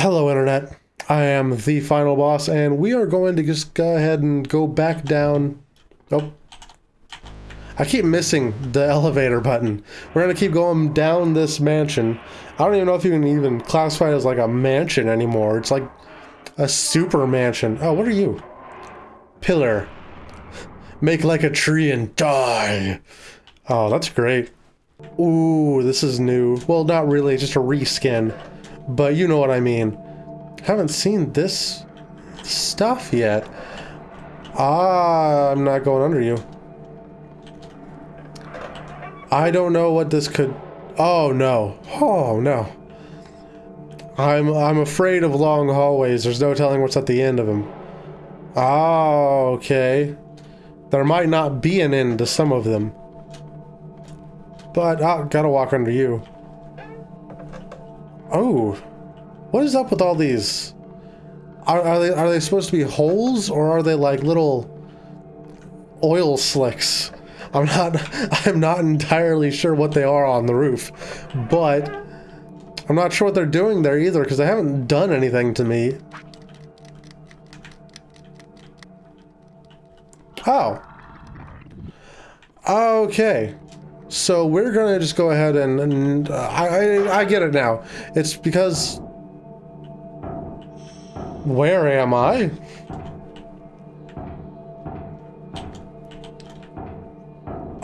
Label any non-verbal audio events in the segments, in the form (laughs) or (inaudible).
Hello, Internet. I am the final boss, and we are going to just go ahead and go back down. Oh. I keep missing the elevator button. We're going to keep going down this mansion. I don't even know if you can even classify it as like a mansion anymore. It's like a super mansion. Oh, what are you? Pillar. Make like a tree and die. Oh, that's great. Ooh, this is new. Well, not really, just a reskin. But you know what I mean. Haven't seen this stuff yet. Ah, I'm not going under you. I don't know what this could... Oh, no. Oh, no. I'm, I'm afraid of long hallways. There's no telling what's at the end of them. Oh, okay. There might not be an end to some of them. But I gotta walk under you. Oh. What is up with all these? Are, are, they are they supposed to be holes or are they like little oil slicks? I'm not (laughs) I'm not entirely sure what they are on the roof, but I'm not sure what they're doing there either because they haven't done anything to me. Oh. Okay. So we're gonna just go ahead and, and I, I, I get it now. It's because where am I?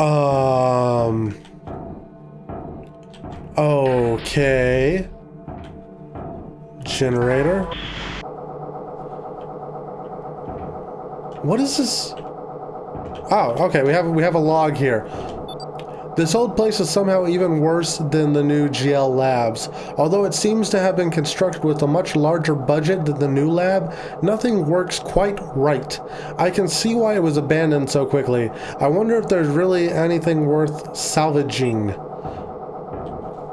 Um. Okay. Generator. What is this? Oh, okay. We have we have a log here. This old place is somehow even worse than the new GL labs. Although it seems to have been constructed with a much larger budget than the new lab, nothing works quite right. I can see why it was abandoned so quickly. I wonder if there's really anything worth salvaging.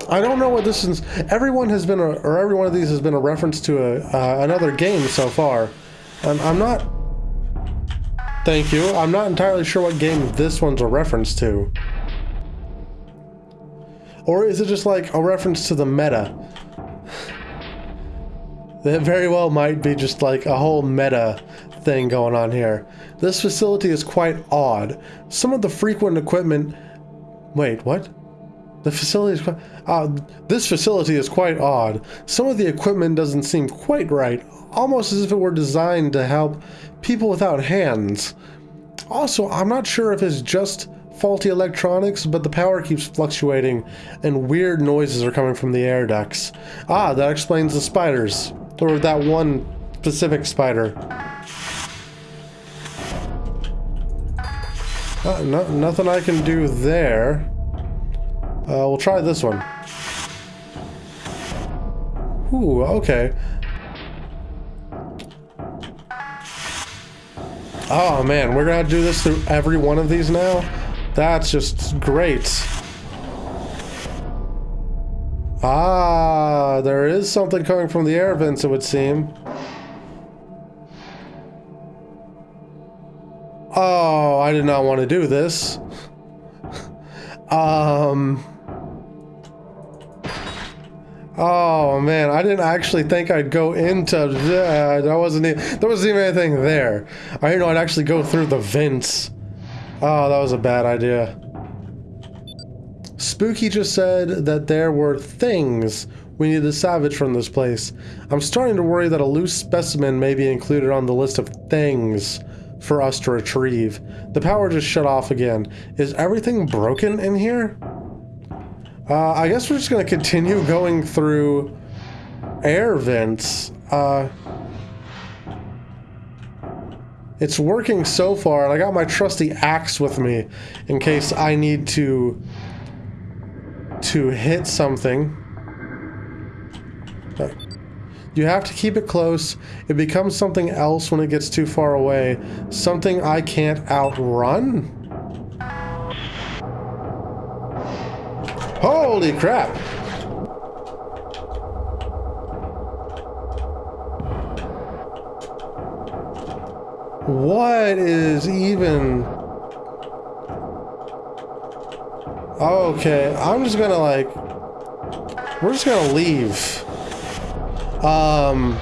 I don't know what this is. Everyone has been, a, or every one of these has been a reference to a, uh, another game so far. And I'm not, thank you, I'm not entirely sure what game this one's a reference to. Or is it just like a reference to the meta? that very well might be just like a whole meta thing going on here. This facility is quite odd. Some of the frequent equipment... Wait, what? The facility is quite... Uh, this facility is quite odd. Some of the equipment doesn't seem quite right, almost as if it were designed to help people without hands. Also, I'm not sure if it's just faulty electronics, but the power keeps fluctuating and weird noises are coming from the air ducts. Ah, that explains the spiders. Or that one specific spider. Uh, no, nothing I can do there. Uh, we'll try this one. Ooh, okay. Oh man, we're gonna do this through every one of these now? That's just great. Ah, there is something coming from the air vents, it would seem. Oh, I did not want to do this. um... Oh man, I didn't actually think I'd go into. Uh, there wasn't. Even, there wasn't even anything there. I didn't know I'd actually go through the vents. Oh, that was a bad idea. Spooky just said that there were things we need to salvage from this place. I'm starting to worry that a loose specimen may be included on the list of things for us to retrieve. The power just shut off again. Is everything broken in here? Uh, I guess we're just going to continue going through air vents. Uh, it's working so far, and I got my trusty axe with me in case I need to to hit something. You have to keep it close. It becomes something else when it gets too far away. Something I can't outrun? Holy crap! What is even... Okay, I'm just gonna like... We're just gonna leave. Um,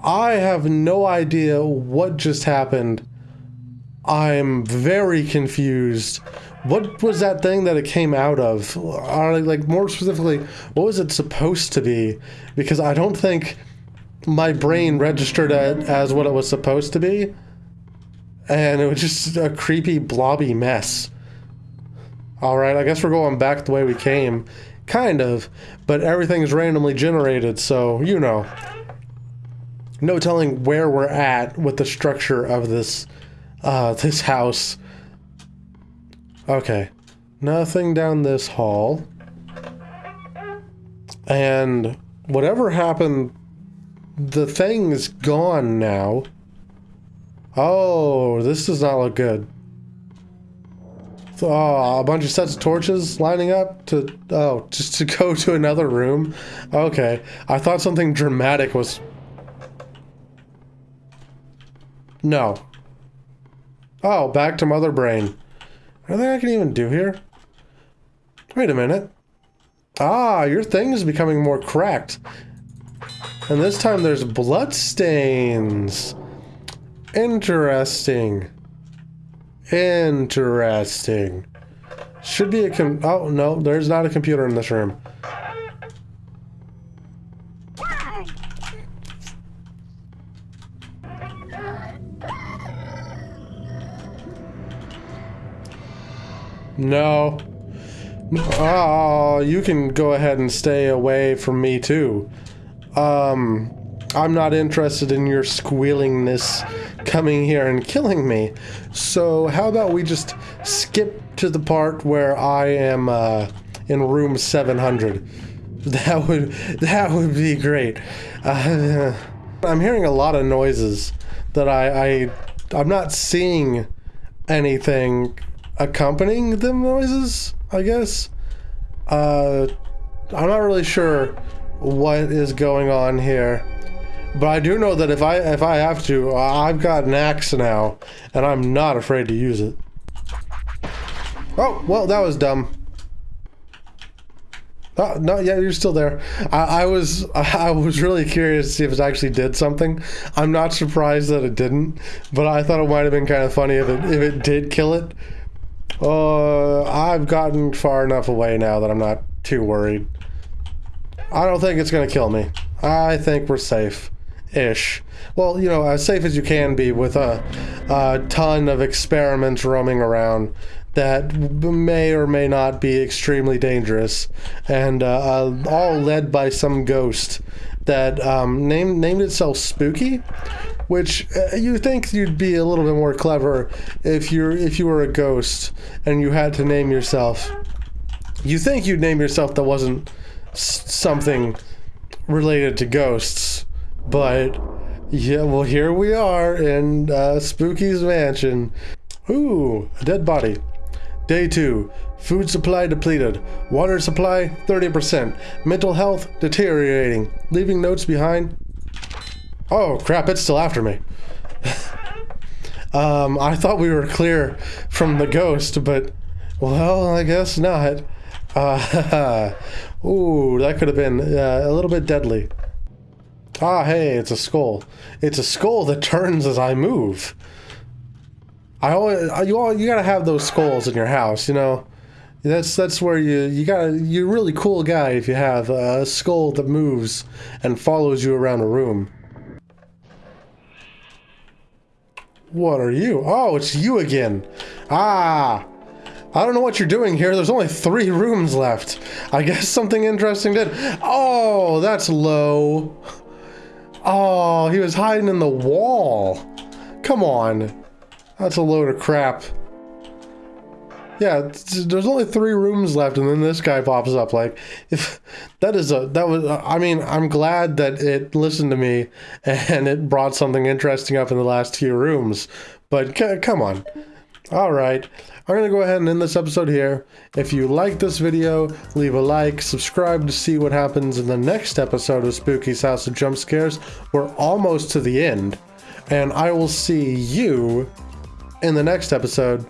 I have no idea what just happened. I'm very confused. What was that thing that it came out of? Or like more specifically, what was it supposed to be? Because I don't think my brain registered it as what it was supposed to be. And it was just a creepy blobby mess. Alright, I guess we're going back the way we came. Kind of. But everything is randomly generated, so you know. No telling where we're at with the structure of this uh, this house. Okay. Nothing down this hall. And whatever happened, the thing's gone now. Oh, this does not look good. Oh, a bunch of sets of torches lining up to, oh, just to (laughs) go to another room? Okay. I thought something dramatic was... No. Oh, back to Mother Brain. Anything I can even do here? Wait a minute. Ah, your thing is becoming more cracked. And this time there's blood stains. Interesting. Interesting. Should be a com- oh no, there's not a computer in this room. No. Oh, you can go ahead and stay away from me too. Um, I'm not interested in your squealingness coming here and killing me. So how about we just skip to the part where I am uh, in room 700. (laughs) That would that would be great. Uh, (laughs) I'm hearing a lot of noises that I, I I'm not seeing anything accompanying the noises. I guess. Uh, I'm not really sure what is going on here. But I do know that if I if I have to, I've got an axe now, and I'm not afraid to use it. Oh, well, that was dumb. Oh, no, yeah, you're still there. I, I, was (laughs) I was really curious to see if it actually did something. I'm not surprised that it didn't, but I thought it might have been kind of funny if it if it did kill it. Uh, I've gotten far enough away now that I'm not too worried. I don't think it's gonna kill me. I think we're safe ish. Well, you know, as safe as you can be with a, a ton of experiments roaming around that may or may not be extremely dangerous, and uh, uh, all led by some ghost that um, named named itself Spooky, which uh, you think you'd be a little bit more clever if you're if you were a ghost and you had to name yourself. You think you'd name yourself that wasn't something related to ghosts but yeah, well, here we are in uh, Spooky's mansion. Ooh, a dead body. Day two. Food supply depleted. Water supply 30%. Mental health deteriorating. Leaving notes behind. Oh crap! It's still after me. (laughs) um, I thought we were clear from the ghost, but well, I guess not. Uh, (laughs) ooh, that could have been uh, a little bit deadly. Ah, hey, it's a skull. It's a skull that turns as I move. I always, you all, you gotta have those skulls in your house, you know. That's that's where you you got you're a really cool guy if you have a skull that moves and follows you around a room. What are you? Oh, it's you again. Ah, I don't know what you're doing here. There's only three rooms left. I guess something interesting did. Oh, that's low. Oh, he was hiding in the wall. Come on. That's a load of crap. Yeah, there's only three rooms left, and then this guy pops up. Like, if that is a that was, I mean, I'm glad that it listened to me (laughs) and it brought something interesting up in the last few rooms. But come on, all right. I'm going to go ahead and end this episode here. If you like this video, leave a like, subscribe to see what happens in the next episode of Spooky's House of Jump Scares. We're almost to the end, and I will see you in the next episode